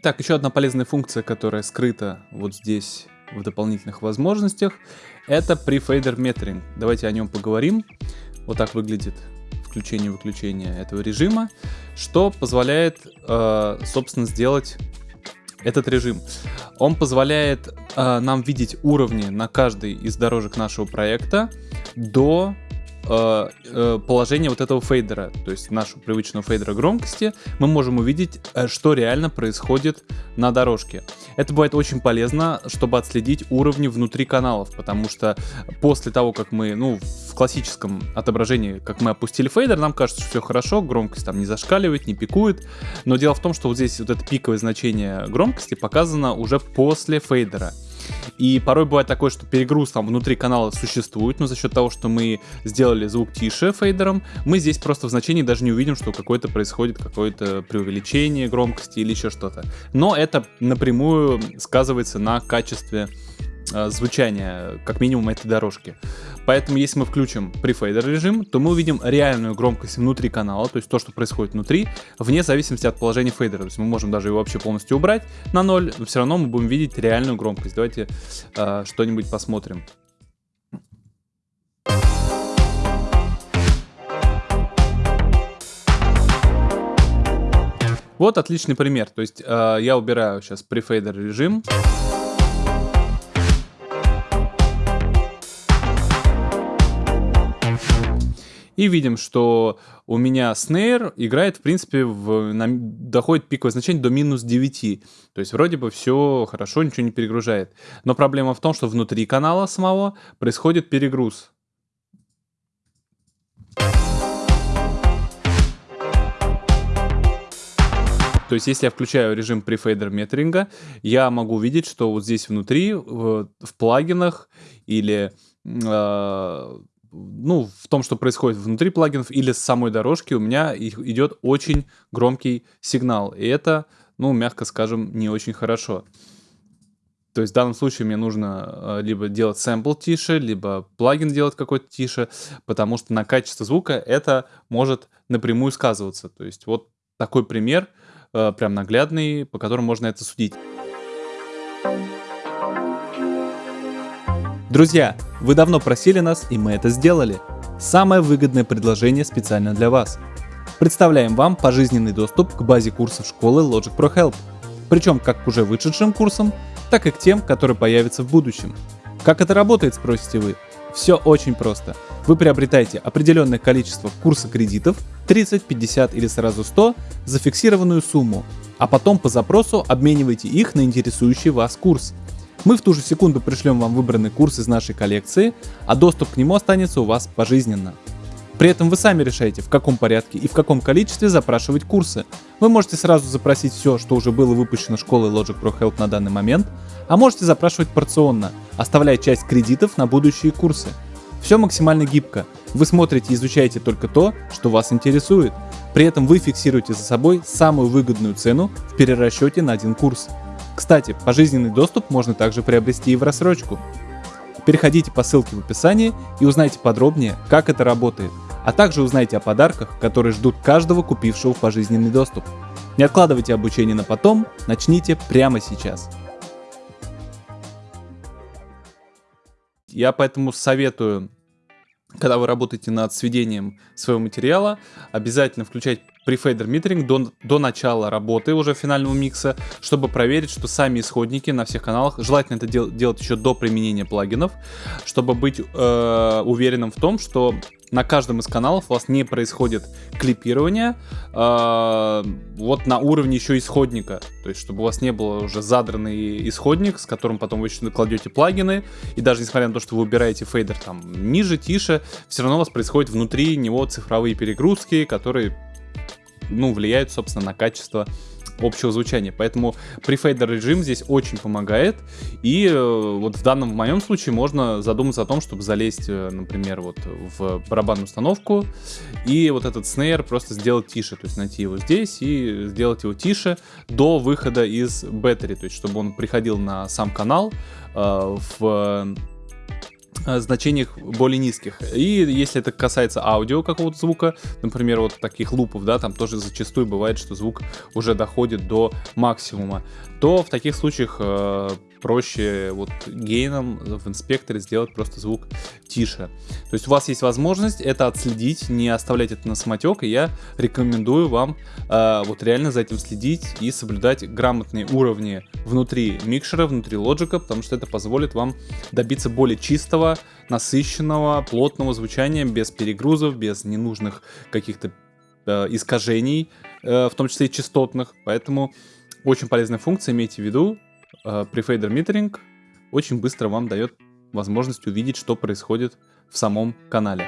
Так, еще одна полезная функция, которая скрыта вот здесь в дополнительных возможностях, это префейдер метринг. Давайте о нем поговорим. Вот так выглядит включение-выключение этого режима, что позволяет, э, собственно, сделать этот режим. Он позволяет э, нам видеть уровни на каждой из дорожек нашего проекта до положение вот этого фейдера, то есть нашего привычного фейдера громкости, мы можем увидеть, э, что реально происходит на дорожке. Это бывает очень полезно, чтобы отследить уровни внутри каналов, потому что после того, как мы, ну, в классическом отображении, как мы опустили фейдер, нам кажется, что все хорошо, громкость там не зашкаливает, не пикует, но дело в том, что вот здесь вот это пиковое значение громкости показано уже после фейдера. И порой бывает такое, что перегруз там внутри канала существует, но за счет того, что мы сделали звук тише фейдером, мы здесь просто в значении даже не увидим, что какое-то происходит какое-то преувеличение громкости или еще что-то. Но это напрямую сказывается на качестве звучания, как минимум, этой дорожки. Поэтому, если мы включим префейдер режим, то мы увидим реальную громкость внутри канала, то есть то, что происходит внутри, вне зависимости от положения фейдера. То есть мы можем даже его вообще полностью убрать на ноль, но все равно мы будем видеть реальную громкость. Давайте э, что-нибудь посмотрим. Вот отличный пример. То есть э, я убираю сейчас префейдер режим. И видим, что у меня снейр играет, в принципе, в, на, доходит пиковое значение до минус 9. То есть вроде бы все хорошо, ничего не перегружает. Но проблема в том, что внутри канала самого происходит перегруз. То есть, если я включаю режим префейдер метринга, я могу увидеть, что вот здесь внутри, в, в плагинах или э, ну, в том, что происходит внутри плагинов или с самой дорожки, у меня идет очень громкий сигнал. И это, ну, мягко скажем, не очень хорошо. То есть в данном случае мне нужно э, либо делать сэмпл тише, либо плагин делать какой-то тише, потому что на качество звука это может напрямую сказываться. То есть вот такой пример, э, прям наглядный, по которому можно это судить. Друзья, вы давно просили нас, и мы это сделали. Самое выгодное предложение специально для вас. Представляем вам пожизненный доступ к базе курсов школы Logic Pro Help. Причем как к уже вышедшим курсам, так и к тем, которые появятся в будущем. Как это работает, спросите вы? Все очень просто. Вы приобретаете определенное количество курса кредитов, 30, 50 или сразу 100, за фиксированную сумму, а потом по запросу обмениваете их на интересующий вас курс – мы в ту же секунду пришлем вам выбранный курс из нашей коллекции, а доступ к нему останется у вас пожизненно. При этом вы сами решаете, в каком порядке и в каком количестве запрашивать курсы. Вы можете сразу запросить все, что уже было выпущено школой Logic Pro Help на данный момент, а можете запрашивать порционно, оставляя часть кредитов на будущие курсы. Все максимально гибко. Вы смотрите и изучаете только то, что вас интересует. При этом вы фиксируете за собой самую выгодную цену в перерасчете на один курс. Кстати, пожизненный доступ можно также приобрести и в рассрочку. Переходите по ссылке в описании и узнайте подробнее, как это работает, а также узнайте о подарках, которые ждут каждого купившего пожизненный доступ. Не откладывайте обучение на потом, начните прямо сейчас. Я поэтому советую, когда вы работаете над сведением своего материала, обязательно включать префейдер митеринг до, до начала работы уже финального микса, чтобы проверить, что сами исходники на всех каналах, желательно это дел, делать еще до применения плагинов, чтобы быть э, уверенным в том, что на каждом из каналов у вас не происходит клипирование э, вот на уровне еще исходника. То есть, чтобы у вас не было уже задранный исходник, с которым потом вы еще кладете плагины. И даже несмотря на то, что вы убираете фейдер там ниже, тише, все равно у вас происходит внутри него цифровые перегрузки, которые ну, влияют, собственно, на качество общего звучания. Поэтому префейдер режим здесь очень помогает. И э, вот в данном, в моем случае, можно задуматься о том, чтобы залезть, э, например, вот в барабанную установку и вот этот снейр просто сделать тише. То есть найти его здесь и сделать его тише до выхода из беттери. То есть чтобы он приходил на сам канал э, в значениях более низких. И если это касается аудио какого-то звука, например, вот таких лупов, да, там тоже зачастую бывает, что звук уже доходит до максимума, то в таких случаях э, проще вот гейном в инспекторе сделать просто звук тише. То есть у вас есть возможность это отследить, не оставлять это на самотек, и я рекомендую вам э, вот реально за этим следить и соблюдать грамотные уровни внутри микшера, внутри лоджика, потому что это позволит вам добиться более чистого, насыщенного, плотного звучания, без перегрузов, без ненужных каких-то э, искажений, э, в том числе и частотных, поэтому очень полезная функция, имейте в виду, э, Prefader Metering очень быстро вам дает возможность увидеть, что происходит в самом канале.